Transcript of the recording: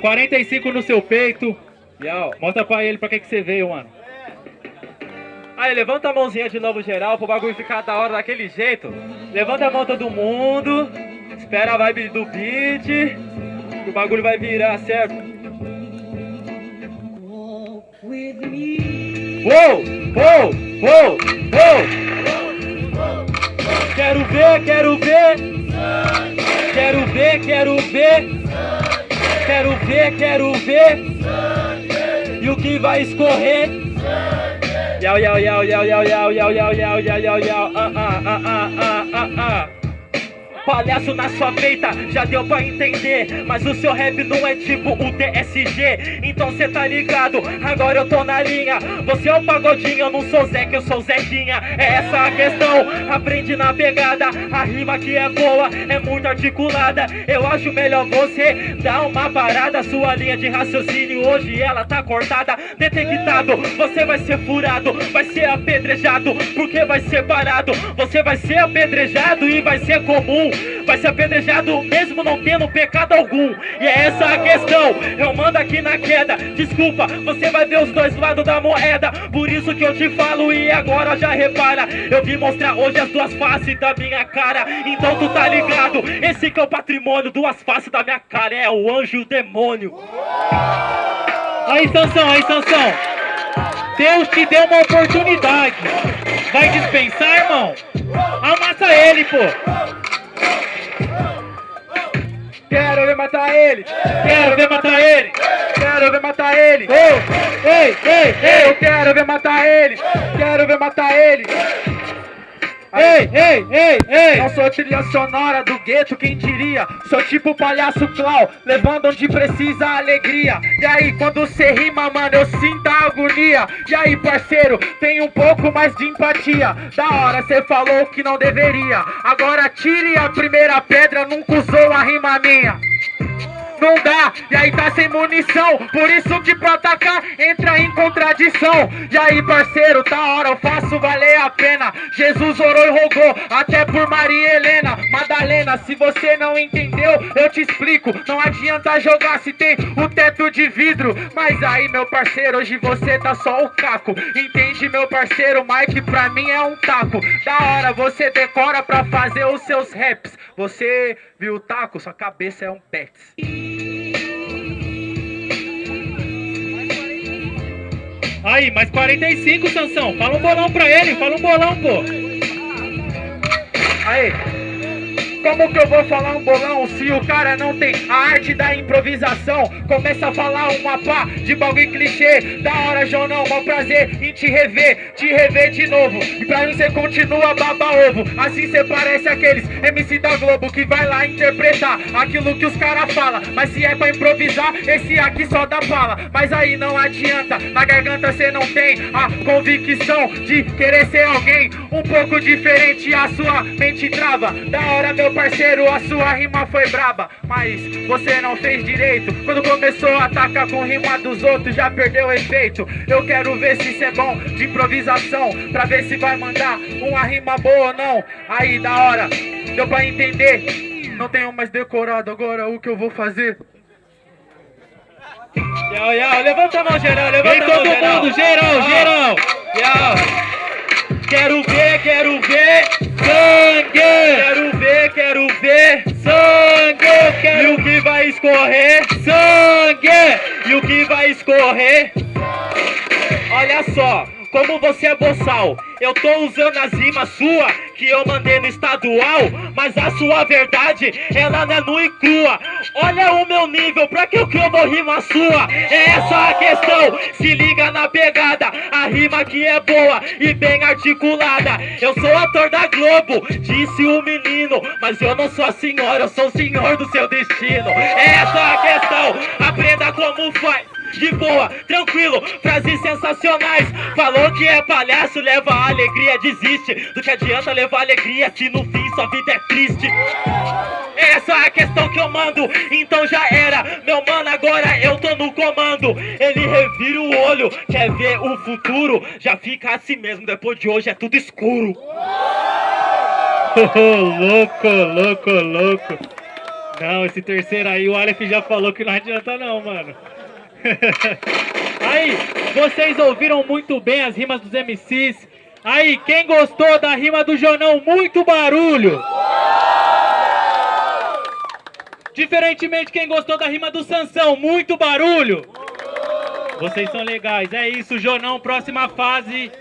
45 no seu peito. Yau, mostra pra ele pra que, que você veio, mano. Aí, levanta a mãozinha de novo geral pro bagulho ficar da hora daquele jeito. Levanta a mão todo mundo. Espera a vibe do beat. Que o bagulho vai virar, certo? Uou! Uou! Uou! Uou! Quero ver, quero ver! Quero ver, quero ver! Quero ver, quero ver! E o que vai escorrer? Yau, yau, yau, yau, yau, yau, yau, yau, yau, yau, yau, yau, ah, ah, ah, ah, ah, ah, ah. Palhaço na sua peita, já deu pra entender Mas o seu rap não é tipo o TSG Então cê tá ligado, agora eu tô na linha. Você é o pagodinho, eu não sou Zé, que eu sou Zequinha É essa a questão, aprende na pegada A rima que é boa, é muito articulada. Eu acho melhor você dar uma parada Sua linha de raciocínio hoje ela tá cortada. Detectado, você vai ser furado Vai ser apedrejado, porque vai ser parado. Você vai ser apedrejado e vai ser comum vai ser apedrejado mesmo não tendo pecado algum. E é essa a questão, eu mando aqui na queda. Desculpa, você vai ver os dois lados da moeda. Por isso que eu te falo e agora já repara. Eu vim mostrar hoje as duas faces da minha cara. Então tu tá ligado, esse que é o patrimônio, duas faces da minha cara. É o anjo e o demônio. Aí, Sansão, aí, Sansão. Deus te deu uma oportunidade. Vai dispensar, irmão? Amassa ele, pô. Matar ele! Quero ver matar ele! Quero ver matar ele! Ei, ei, ei! Eu quero ver matar ele! Quero ver matar ele! Ei, ei, ei, ei! Não sou trilha sonora do gueto, quem diria? Sou tipo palhaço Clau, levando onde precisa a alegria. E aí, quando cê rima, mano, eu sinto a agonia. E aí, parceiro, tem um pouco mais de empatia. Da hora, cê falou que não deveria. Agora tire a primeira pedra, nunca usou a rima minha não dá, e aí tá sem munição Por isso que pra atacar entra em contradição. E aí parceiro, tá hora, eu faço valer a pena. Jesus orou e rogou, até por Maria Helena Madalena, se você não entendeu, eu te explico. Não adianta jogar se tem o teto de vidro. Mas aí meu parceiro, hoje você tá só o caco. Entende meu parceiro, Mike pra mim é um taco. Da hora, você decora pra fazer os seus raps. Você viu o taco, sua cabeça é um pets Aí, mais 45, Sansão. Fala um bolão pra ele, fala um bolão, pô. Aí, como que eu vou falar um bolão se o cara não tem a arte da improvisação? Começa a falar uma pá de bagulho clichê. Da hora, João, não, mal prazer em te rever, te rever de novo. E pra mim você continua baba ovo. Assim você parece aqueles MC da Globo que vai lá interpretar aquilo que os caras falam. Mas se é pra improvisar, esse aqui só dá fala. Mas aí não adianta, na garganta você não tem a convicção de querer ser alguém um pouco diferente. A sua mente trava. Da hora, meu parceiro, a sua rima foi braba Mas você não fez direito. Quando começou a atacar com rima dos outros Já perdeu o efeito. Eu quero ver se isso é bom de improvisação Pra ver se vai mandar uma rima boa ou não. Aí da hora, deu pra entender. Não tenho mais decorado agora o que eu vou fazer. Yau, yau, levanta a mão geral, levanta Vem a mão todo geral. mundo, geral, geral Yau vai escorrer? Sangue. E o que vai escorrer? Olha só como você é boçal Eu tô usando as rimas sua que eu mandei no estadual Mas a sua verdade, ela não é nua e crua. Olha o meu nível, pra que eu que eu vou rimar sua? É essa a questão, se liga na pegada A rima que é boa e bem articulada. Eu sou ator da Globo, disse o menino Mas eu não sou a senhora, eu sou o senhor do seu destino. É essa a questão, aprenda como faz de boa, tranquilo, frases sensacionais. Falou que é palhaço, leva alegria, desiste. Do que adianta levar alegria se no fim sua vida é triste? Essa é a questão que eu mando, então já era. Meu mano, agora eu tô no comando. Ele revira o olho, quer ver o futuro? Já fica assim mesmo, depois de hoje é tudo escuro. Oh, Louco, louco, louco. Não, esse terceiro aí, o Aleph já falou que não adianta não, mano. aí, vocês ouviram muito bem as rimas dos MCs. Aí, quem gostou da rima do Jonão, muito barulho. Diferentemente, quem gostou da rima do Sansão, muito barulho. Vocês são legais, é isso, Jonão, próxima fase.